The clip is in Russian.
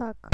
так